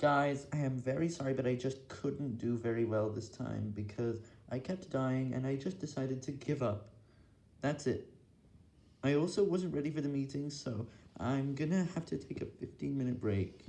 Guys, I am very sorry, but I just couldn't do very well this time, because I kept dying, and I just decided to give up. That's it. I also wasn't ready for the meeting, so I'm gonna have to take a 15 minute break.